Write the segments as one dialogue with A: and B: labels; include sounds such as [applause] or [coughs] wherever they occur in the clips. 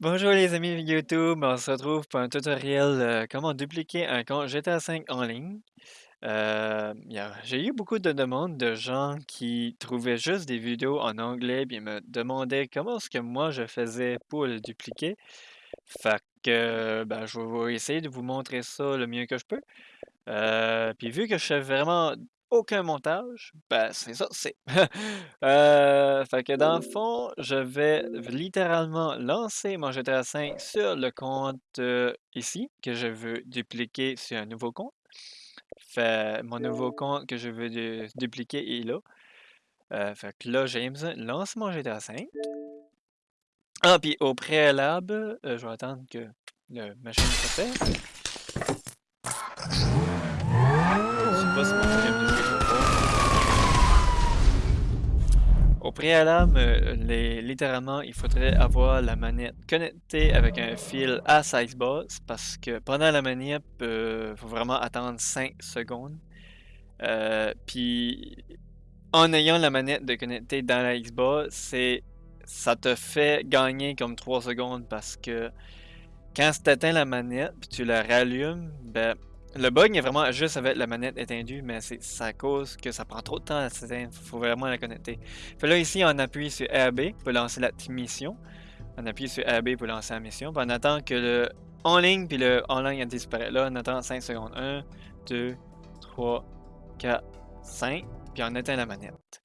A: Bonjour les amis YouTube, on se retrouve pour un tutoriel euh, comment dupliquer un compte GTA V en ligne. Euh, J'ai eu beaucoup de demandes de gens qui trouvaient juste des vidéos en anglais puis me demandaient comment est-ce que moi je faisais pour le dupliquer. Fait que ben, je vais essayer de vous montrer ça le mieux que je peux. Euh, puis vu que je fais vraiment aucun montage, ben c'est ça, c'est. [laughs] Euh, fait que dans le fond, je vais littéralement lancer mon GTA V sur le compte euh, ici, que je veux dupliquer sur un nouveau compte. Fait mon nouveau compte que je veux du- dupliquer est là. Euh, fait que là, James lance mon GTA V. Ah, puis au préalable, je vais attendre que la machine se fait. Préalable, euh, littéralement, il faudrait avoir la manette connectée avec un fil à size boss parce que pendant la manip, il faut vraiment attendre 5 secondes. Euh, puis en ayant la manette de connecter dans la Xbox, c'est ça te fait gagner comme 3 secondes parce que quand tu éteins la manette puis tu la rallumes, ben le bug est vraiment juste avec la manette éteindue, mais c'est à cause que ça prend trop de temps à s'éteindre. Faut vraiment la connecter. Fait là ici on appuie sur RB pour lancer la mission. On appuie sur RB pour lancer la mission. On attend que le en ligne puis le en ligne disparaît. Là on attend 5 secondes. 1, 2, 3, 4, 5. Puis on éteint la manette.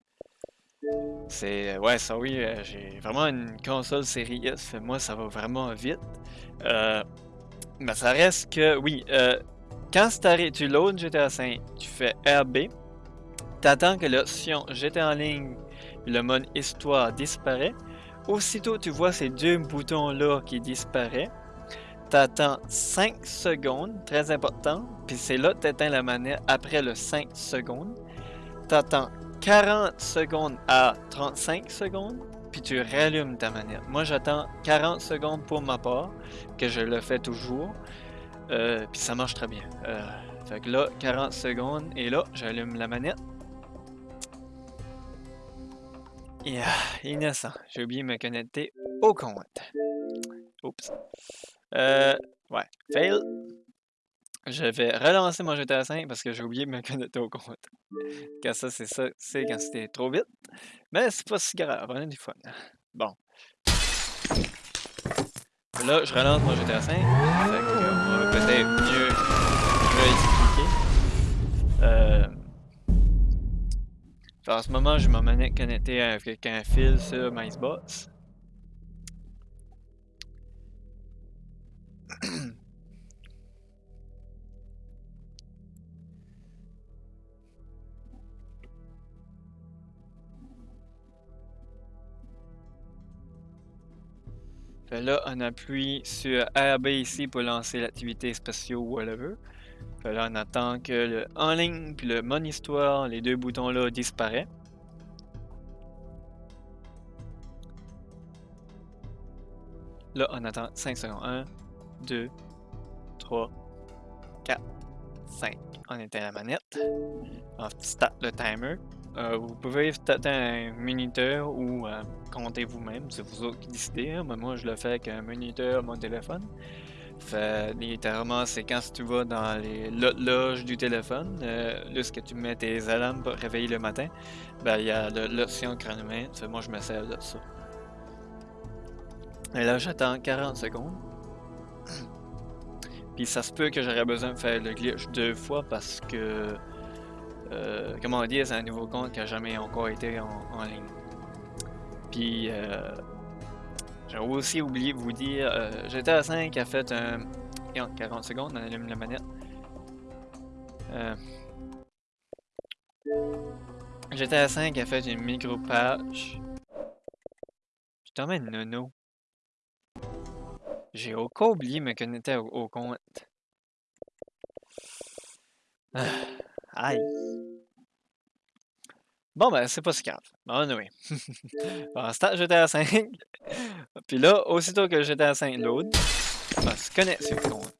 A: C'est. Ouais, ça oui, euh, j'ai vraiment une console série S. Moi, ça va vraiment vite. Euh, mais ça reste que, oui, euh, quand tu loads GTA V, tu fais RB, t'attends que l'option GTA en ligne le mode histoire disparaît. Aussitôt tu vois ces deux boutons-là qui disparaissent, t'attends 5 secondes, très important, puis c'est là que t'éteins la manette après le 5 secondes. T'attends 40 secondes à 35 secondes, puis tu rallumes ta manette. Moi, j'attends 40 secondes pour ma part, que je le fais toujours, euh, puis ça marche très bien. Euh, fait que là, 40 secondes, et là, j'allume la manette. Et ah, innocent, j'ai oublié de me connecter au compte. Oups. Euh, ouais, fail. Je vais relancer mon GTA 5 parce que j'ai oublié de me [laughs] connecter au compte. Quand ça, c'est ça, c'est quand c'était trop vite. Mais c'est pas si grave, on a du fun. Bon. Là, je relance mon GTA 5. Peut-être mieux réexpliquer. Euh... En ce moment, je m'en connecté avec un fil sur ma là, on appuie sur RB ici pour lancer l'activité spéciale ou whatever. Là, on attend que le en ligne puis le mon histoire, les deux boutons là disparaissent. Là, on attend 5 secondes. 1, 2, 3, 4, 5. On éteint la manette. On start le timer. Euh, vous pouvez starter un minuteur ou euh, compter vous-même, c'est vous autres qui décidez. Hein. Moi, je le fais avec un minuteur mon téléphone. Fait, littéralement, c'est quand tu vas dans les loges du téléphone, euh, là, ce que tu mets tes alarmes pour réveiller le matin, ben, il y a l'option chronomètre. moi, je me sers de ça. Et là, j'attends 40 secondes. Puis ça se peut que j'aurais besoin de faire le glitch deux fois parce que, euh, comment dire, c'est un nouveau compte qui n'a jamais encore été en, ligne. Puis, euh, j'ai aussi oublié de vous dire, euh, GTA 5 a fait un... 40 secondes, on allume la manette. Euh, GTA 5 a fait une micro patch. Je t'emmène nono. J'ai encore oublié de me connecter au, compte. Ah, aïe. Bon, ben, c'est pas si grave. Bon, oui. [laughs] bon, start GTA 5. Puis là, aussitôt que GTA 5 load, va se sur le compte.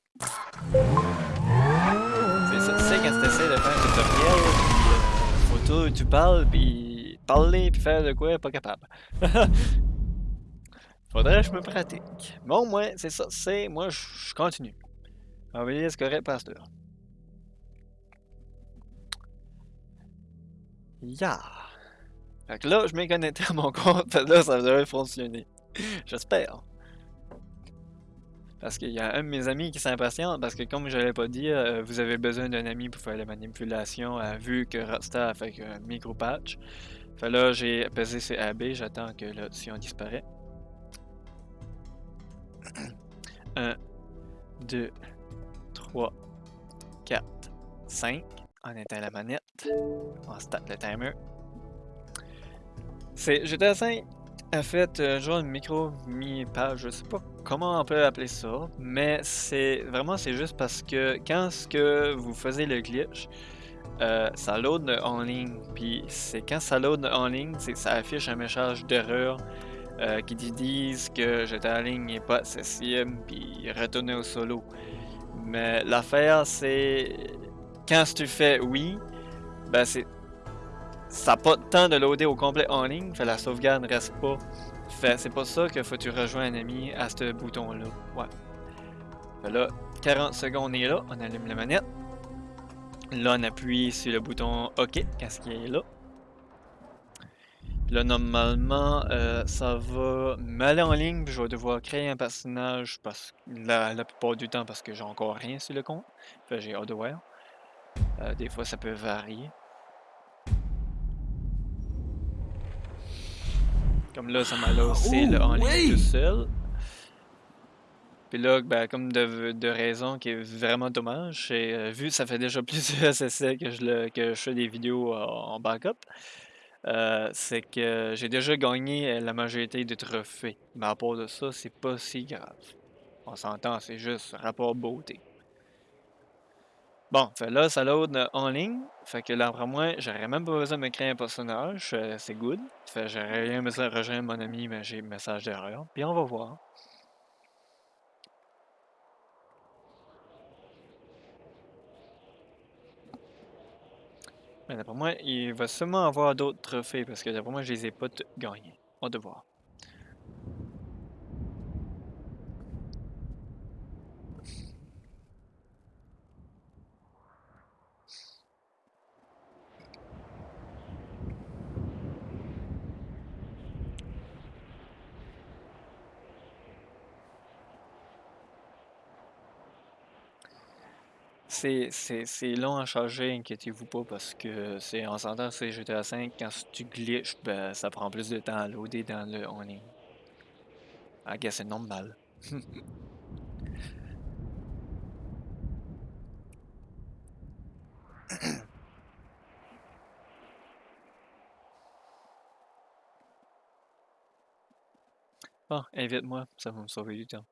A: C'est ça, tu sais, quand tu essaies de faire un tutoriel, euh, photo, tu parles, puis parler, puis faire de quoi, pas capable. [laughs] Faudrait que je me pratique. Bon, moi, c'est ça, c'est... Moi, je continue. Envoyer ce correct, pasteur. Ya! Fait que là, je m'ai connecté à mon compte, là, ça devrait fonctionner. [laughs] J'espère. Parce qu'il y a un de mes amis qui s'impatiente, parce que comme je l'avais pas dit, euh, vous avez besoin d'un ami pour faire la manipulation, euh, vu que Rockstar a fait un micro-patch. Fait là, j'ai pesé sur AB, j'attends que l'option disparaît. 1, 2, 3, 4, 5. On éteint la manette. On start le timer. C'est GTA 5 a fait euh, genre une micro mi-page, je sais pas comment on peut appeler ça, mais c'est vraiment c'est juste parce que quand ce que vous faisiez le glitch, euh, ça load en ligne, puis c'est quand ça load en ligne, c'est ça affiche un message d'erreur euh, qui disent que j'étais en ligne n'est pas accessible, puis retourner au solo. Mais l'affaire c'est quand tu fais oui, ben c'est ça n'a pas de temps de loader au complet en ligne, fait la sauvegarde ne reste pas. Fait c'est pas ça qu'il faut que tu rejoins un ami à ce bouton-là. Ouais. Fait là, 40 secondes est là, on allume la manette. Là, on appuie sur le bouton OK quand ce qui est là? Là, normalement, euh, ça va m'aller en ligne, je vais devoir créer un personnage parce la, la plupart du temps parce que j'ai encore rien sur le compte. Fait j'ai voir. Euh, des fois, ça peut varier. Comme là, ça m'a lancé le en ligne tout seul. Puis là, ben, comme de, de raison qui est vraiment dommage, c'est euh, vu que ça fait déjà [laughs] plusieurs essais que je, le, que je fais des vidéos en backup, euh, c'est que j'ai déjà gagné la majorité des trophées. Mais à part de ça, c'est pas si grave. On s'entend, c'est juste rapport beauté. Bon, là, ça load en ligne. Fait que là, après moi, j'aurais même pas besoin de me créer un personnage. Euh, c'est good. Fait j'aurais rien besoin de rejoindre mon ami, mais j'ai message d'erreur. Puis on va voir. Mais d'après moi, il va sûrement avoir d'autres trophées parce que d'après moi, je les ai pas gagnés. On va voir. C'est long à charger, inquiétez-vous pas, parce que c'est en s'entend c'est GTA 5, quand tu glitches, ben, ça prend plus de temps à loader dans le on est. I guess c'est normal. Bon, [coughs] invite-moi, ça va me sauver du temps.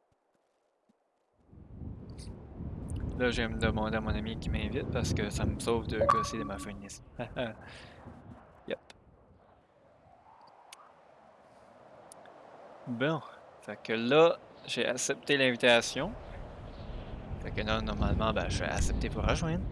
A: Là, je vais me demander à mon ami qui m'invite parce que ça me sauve de gosser de ma fenêtre. yep. Bon. Fait que là, j'ai accepté l'invitation. Fait que là, normalement, ben, je vais accepter pour rejoindre.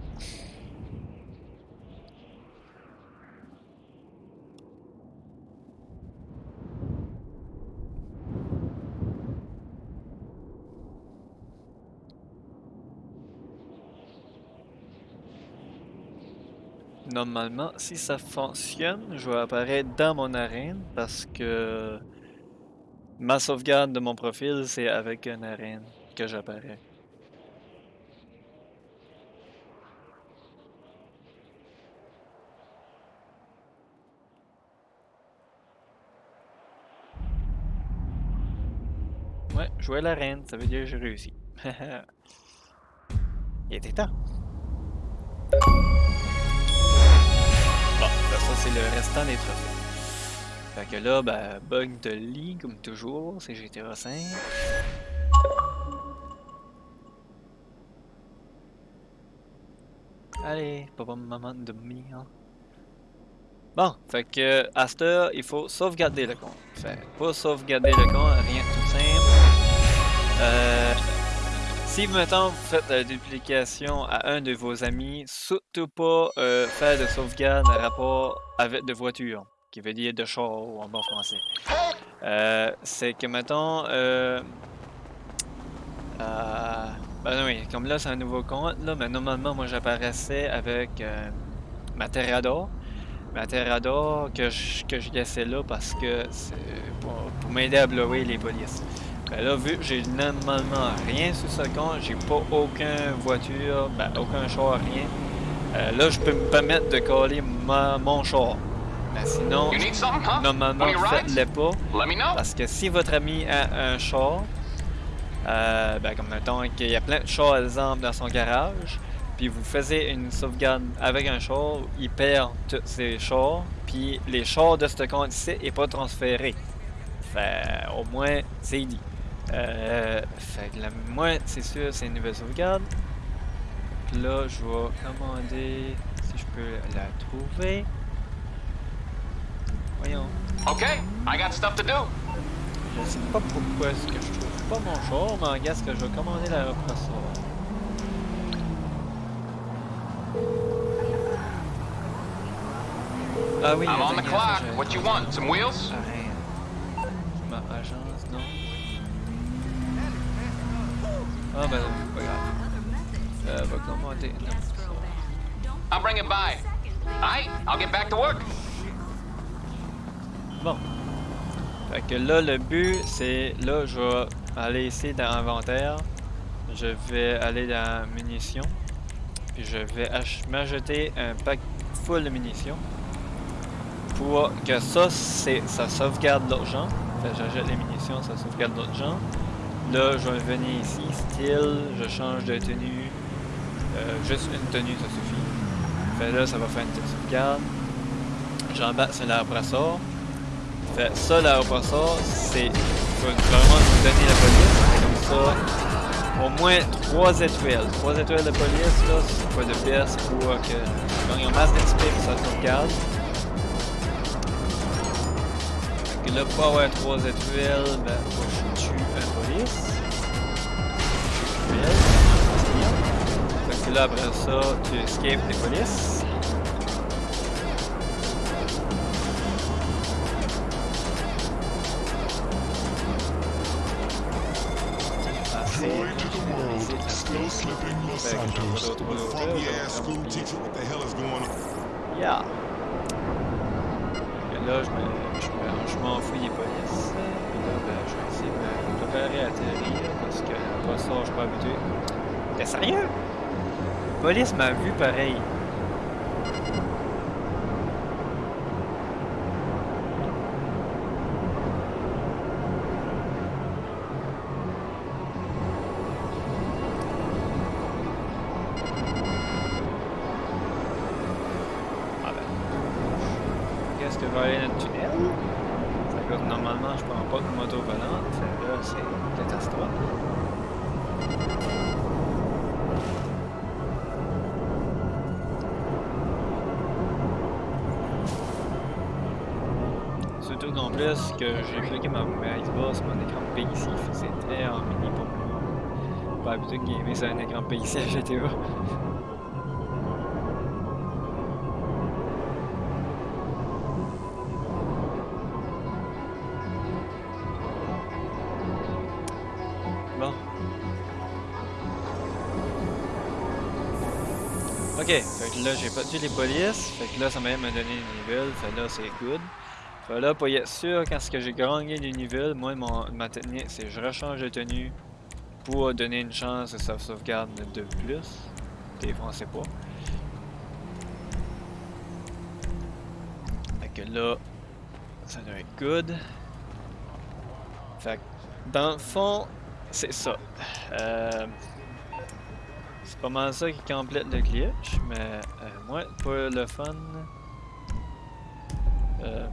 A: Normalement, si ça fonctionne, je vais apparaître dans mon arène parce que ma sauvegarde de mon profil, c'est avec une arène que j'apparais. Ouais, jouer l'arène, ça veut dire que j'ai réussi. [laughs] Il était temps. C'est le restant des trophées. Fait que là, ben, bug de lit, comme toujours, c'est GTA 5. Allez, papa, maman de hein. Bon, fait que à cette heure, il faut sauvegarder le compte. Fait pour sauvegarder le compte, rien de tout simple. Euh, si maintenant vous faites la duplication à un de vos amis, surtout pas euh, faire de sauvegarde à rapport avec de voitures. qui veut dire de char en bon français. Euh, c'est que, euh, euh, ben oui, comme là, c'est un nouveau compte, là, mais normalement, moi, j'apparaissais avec euh, ma Terrador. Ma Terrador que je, que je laissais là parce que c'est pour, pour m'aider à blower les polices. Ben là, vu que j'ai normalement rien sur ce compte, j'ai pas aucune voiture, ben, aucun char, rien. Euh, là, je peux me permettre de coller ma, mon char. Mais sinon,
B: huh?
A: normalement, faites-le pas. Parce que si votre ami a un char, euh, ben, comme mettons qu'il y a plein de chars, exemple, dans son garage, puis vous faisiez une sauvegarde avec un char, il perd tous ses chars, puis les chars de ce compte-ci n'est pas transféré. Fait, au moins, c'est dit. Euh, fait que là, moi, c'est sûr, c'est une nouvelle sauvegarde. Puis là, je vais commander, si je peux la trouver. Voyons.
B: Okay, I got stuff to do.
A: Je sais pas pourquoi est-ce que je trouve pas mon char, mais en ce que je vais commander la represseur. Ah oui,
B: I'm on the clock. What you want? Some wheels?
A: Ah, rien. Ma agence, non. Ah ben, c'est pas grave. Euh, va commander. Non.
B: I'll bring it by. I'll get back to work.
A: Bon. Fait que là, le but, c'est... Là, je vais aller ici dans inventaire. Je vais aller dans munitions. Puis je vais ach- m'ajouter un pack full de munitions. Pour que ça, c'est ça sauvegarde l'argent. Fait que j'achète les munitions, ça sauvegarde l'argent. Là, je vais venir ici, style, je change de tenue. Euh, juste une tenue, ça suffit. Là, ça va faire une petite sauvegarde. J'embarque sur l'arbre-sort. Fait ça, l'arbre-sort, c'est. Vraiment donner la police. Comme ça, au moins 3 étoiles. 3 étoiles de police, là, c'est pas de best pour que. Y a masse d'XP pour ça sauvegarde. Que là, pour avoir 3 étoiles, ben, faut que je tue un police. Fait que là, après ça, tu escapes les polices.
C: Joy to the world, still slipping Los
A: Fait que je
C: Santos.
A: vais des polices. Puis là, ben, je vais essayer de me préparer à atterrir parce que pas ça, je suis pas habitué. T'es sérieux? La police m'a vu pareil. Qu'en plus, que j'ai bloqué ma, ma Xbox, mon écran PXI, c'est très en mini pour moi. Pas habitué de gamer sur un écran PXI à GTA. Bon. Ok, fait que là j'ai pas tué les polices, fait que là ça m'a même donné des niveaux, fait là c'est good. Fait là pour y être sûr quand ce que j'ai gagné des niveaux, moi mon, ma technique c'est je rechange de tenue pour donner une chance de sa sauvegarde de plus. Des français pas. Fait que là ça doit être good. Fait que dans le fond, c'est ça. Euh, c'est pas mal ça qui complète le glitch, mais euh, moi, pour le fun, euh,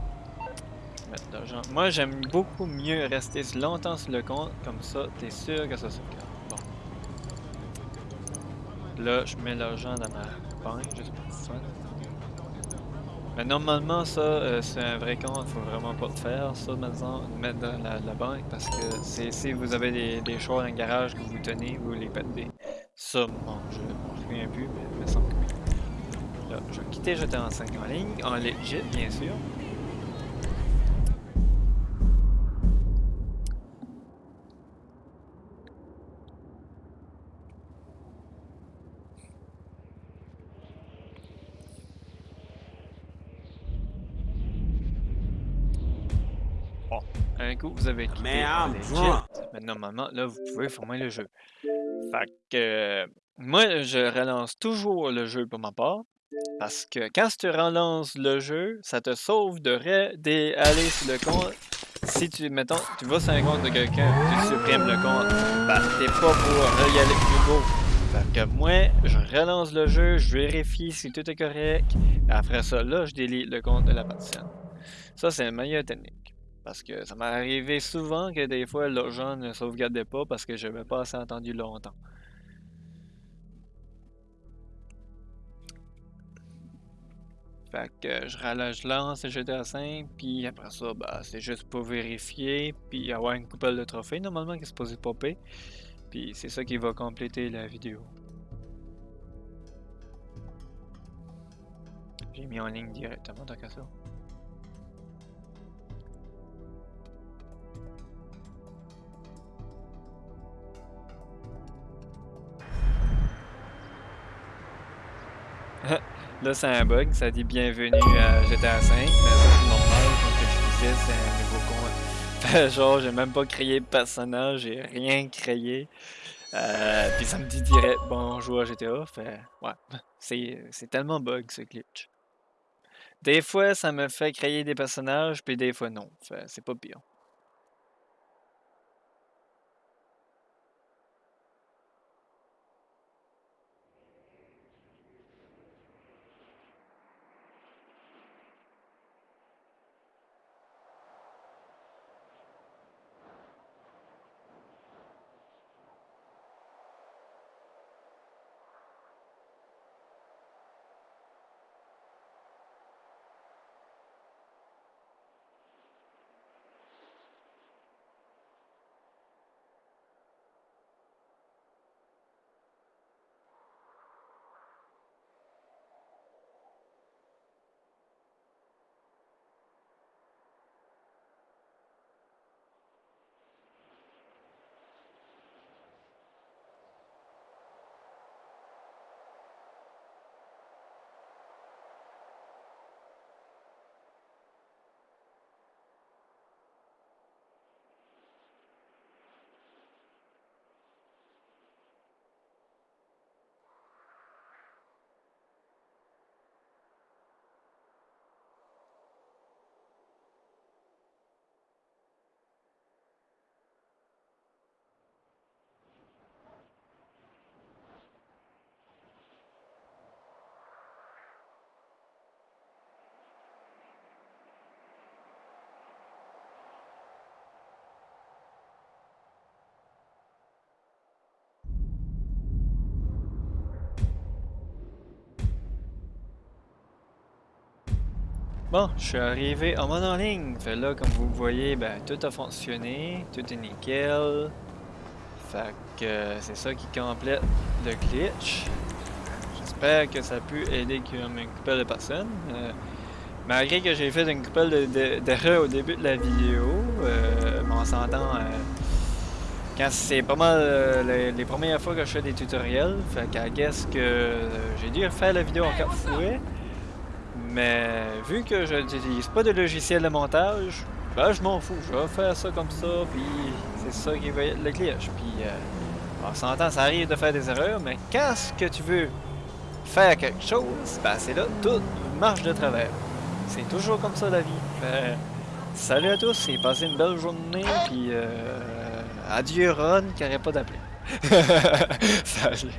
A: mettre de l'argent. Moi, j'aime beaucoup mieux rester longtemps sur le compte, comme ça, t'es sûr que ça sauvegarde. Bon. Là, je mets l'argent dans ma banque, juste pour le fun. Mais normalement, ça, euh, c'est un vrai compte, faut vraiment pas le faire, ça, maintenant, mettre dans la, banque, parce que si vous avez des, des choses dans le garage que vous tenez, vous les perdez. Ça, bon, je m'en souviens plus, mais il me semble. Là, je vais quitter J'étais en 5 en ligne, en legit, bien sûr. Un coup, vous avez quitté mais normalement, là, vous pouvez former le jeu. Fait que euh, moi, je relance toujours le jeu pour ma part. Parce que quand tu relances le jeu, ça te sauve de d'aller sur le compte. Si tu, mettons, tu vas sur un compte de quelqu'un, tu supprimes le compte, ben, t'es pas pour y aller plus. Fait que moi, je relance le jeu, je vérifie si tout est correct. Après ça, là, je délite le compte de la personne. Ça, c'est la meilleure technique. Parce que ça m'est arrivé souvent que des fois, le gens ne sauvegardait pas parce que je n'avais pas assez entendu longtemps. Fait que je, je lance GTA 5, puis après ça, bah, c'est juste pour vérifier, puis avoir une couple de trophées normalement qui est supposé popper. Puis c'est ça qui va compléter la vidéo. J'ai mis en ligne directement tant qu'à ça. [laughs] Là, c'est un bug, ça dit bienvenue à GTA 5, mais c'est normal, comme que je disais, c'est un nouveau compte. Fait [laughs] genre, j'ai même pas créé de personnage, j'ai rien créé. Euh, puis ça me dit direct bonjour à GTA, fait ouais, c'est tellement bug ce glitch. Des fois, ça me fait créer des personnages, puis des fois non, c'est pas pire. Bon, je suis arrivé en mode en ligne. Fait là, comme vous voyez, ben tout a fonctionné, tout est nickel. Fait que c'est ça qui complète le glitch. J'espère que ça a pu aider comme une couple de personnes. Euh, malgré que j'ai fait une couple de- de- d'erreurs au début de la vidéo, euh, mais on s'entend euh, quand c'est pas mal euh, les, premières fois que je fais des tutoriels. Fait qu'à guess que j'ai dû refaire la vidéo en quatre fois. Mais vu que je n'utilise pas de logiciel de montage, ben je m'en fous, je vais faire ça comme ça, puis c'est ça qui va être le glitch. Puis euh, on s'entend, ça arrive de faire des erreurs, mais quand ce que tu veux faire quelque chose, ben c'est là, tout marche de travers. C'est toujours comme ça la vie. Fait, salut à tous et passez une belle journée, puis euh, adieu Ron qui n'arrête pas d'appeler. [laughs] salut.